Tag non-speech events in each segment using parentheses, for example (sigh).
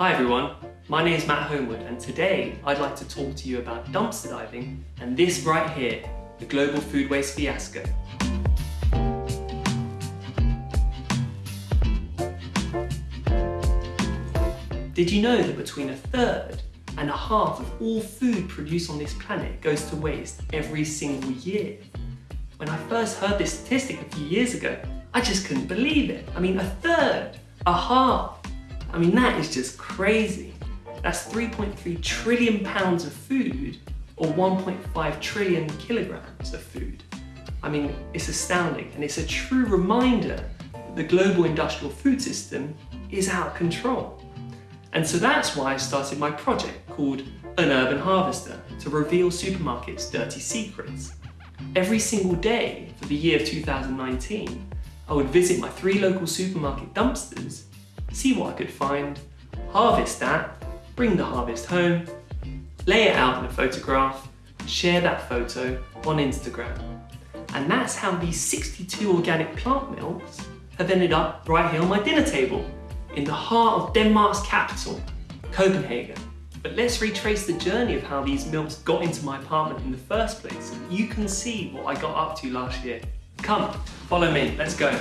Hi everyone, my name is Matt Homewood and today I'd like to talk to you about dumpster diving and this right here, the global food waste fiasco. Did you know that between a third and a half of all food produced on this planet goes to waste every single year? When I first heard this statistic a few years ago, I just couldn't believe it. I mean, a third, a half, I mean, that is just crazy. That's 3.3 trillion pounds of food or 1.5 trillion kilograms of food. I mean, it's astounding and it's a true reminder that the global industrial food system is out of control. And so that's why I started my project called An Urban Harvester to reveal supermarkets' dirty secrets. Every single day for the year of 2019, I would visit my three local supermarket dumpsters see what I could find, harvest that, bring the harvest home, lay it out in a photograph, share that photo on Instagram. And that's how these 62 organic plant milks have ended up right here on my dinner table, in the heart of Denmark's capital, Copenhagen. But let's retrace the journey of how these milks got into my apartment in the first place. You can see what I got up to last year. Come, follow me, let's go.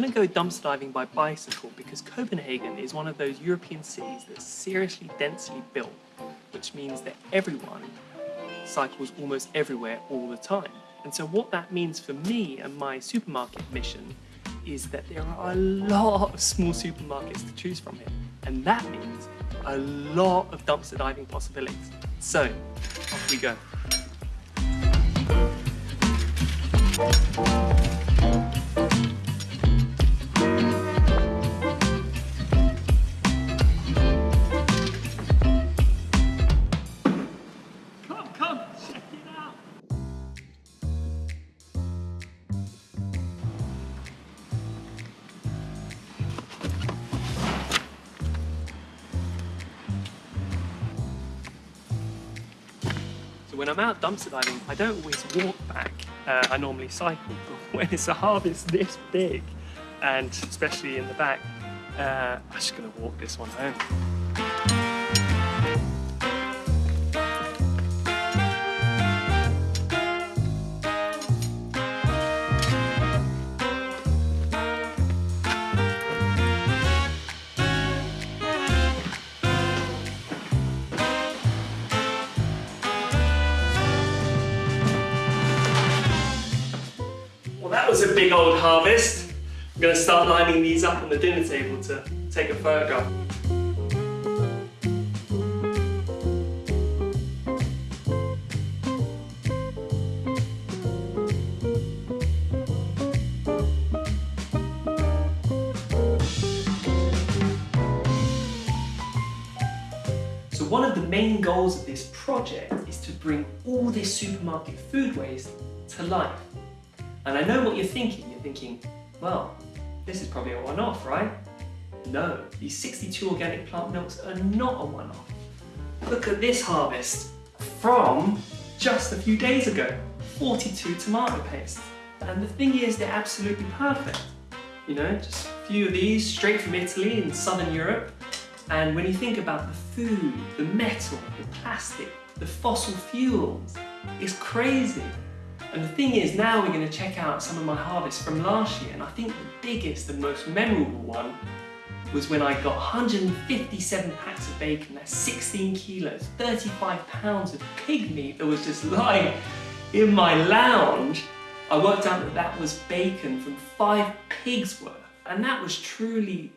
Going to go dumpster diving by bicycle because Copenhagen is one of those European cities that's seriously densely built, which means that everyone cycles almost everywhere all the time. And so what that means for me and my supermarket mission is that there are a lot of small supermarkets to choose from here. And that means a lot of dumpster diving possibilities. So, off we go. When I'm out dumpster diving, I don't always walk back. Uh, I normally cycle, (laughs) but when it's a harvest this big, and especially in the back, uh, I'm just gonna walk this one home. Was a big old harvest. I'm going to start lining these up on the dinner table to take a photograph. So one of the main goals of this project is to bring all this supermarket food waste to life. And I know what you're thinking. You're thinking, well, this is probably a one-off, right? No, these 62 organic plant milks are not a one-off. Look at this harvest from just a few days ago. 42 tomato pastes. And the thing is, they're absolutely perfect. You know, just a few of these straight from Italy in Southern Europe. And when you think about the food, the metal, the plastic, the fossil fuels, it's crazy. And the thing is, now we're going to check out some of my harvests from last year, and I think the biggest and most memorable one was when I got 157 packs of bacon, that's 16 kilos, 35 pounds of pig meat that was just lying in my lounge. I worked out that that was bacon from five pigs worth, and that was truly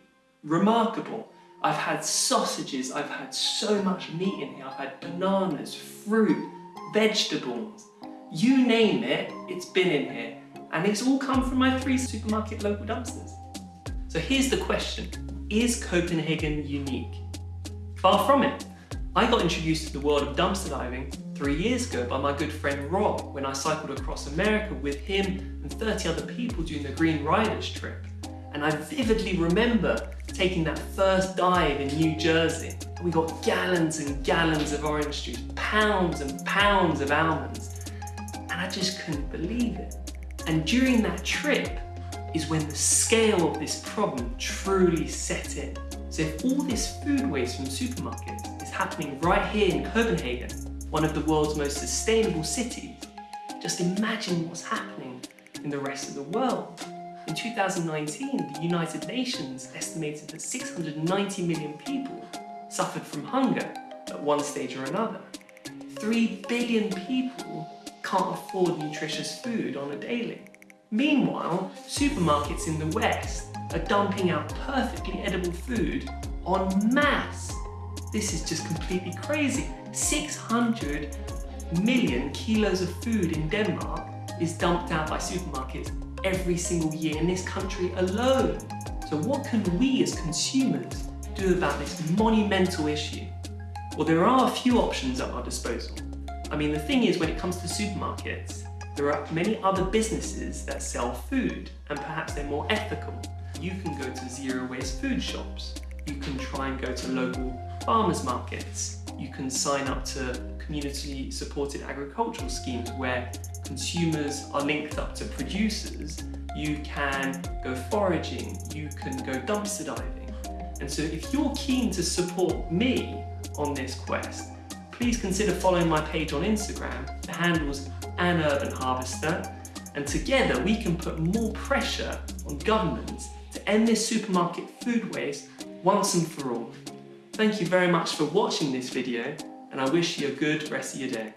remarkable. I've had sausages, I've had so much meat in here, I've had bananas, fruit, vegetables, you name it, it's been in here. And it's all come from my three supermarket local dumpsters. So here's the question, is Copenhagen unique? Far from it. I got introduced to the world of dumpster diving three years ago by my good friend Rob when I cycled across America with him and 30 other people doing the Green Riders trip. And I vividly remember taking that first dive in New Jersey. we got gallons and gallons of orange juice, pounds and pounds of almonds, and I just couldn't believe it. And during that trip is when the scale of this problem truly set in. So if all this food waste from supermarkets is happening right here in Copenhagen, one of the world's most sustainable cities, just imagine what's happening in the rest of the world. In 2019, the United Nations estimated that 690 million people suffered from hunger at one stage or another. 3 billion people can't afford nutritious food on a daily. Meanwhile, supermarkets in the West are dumping out perfectly edible food en masse. This is just completely crazy. 600 million kilos of food in Denmark is dumped out by supermarkets every single year in this country alone. So what can we as consumers do about this monumental issue? Well, there are a few options at our disposal. I mean, the thing is, when it comes to supermarkets, there are many other businesses that sell food, and perhaps they're more ethical. You can go to zero waste food shops. You can try and go to local farmers markets. You can sign up to community supported agricultural schemes where consumers are linked up to producers. You can go foraging, you can go dumpster diving. And so if you're keen to support me on this quest, please consider following my page on Instagram. The handle's an urban harvester. And together we can put more pressure on governments to end this supermarket food waste once and for all. Thank you very much for watching this video and I wish you a good rest of your day.